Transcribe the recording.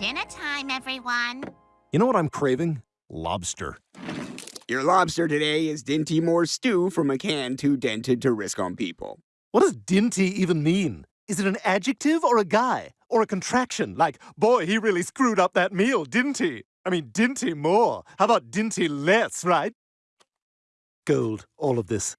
Dinner time, everyone. You know what I'm craving? Lobster. Your lobster today is Dinty Moore stew from a can too dented to risk on people. What does dinty even mean? Is it an adjective or a guy? Or a contraction, like, boy, he really screwed up that meal, didn't he? I mean, dinty Moore. How about dinty less, right? Gold, all of this.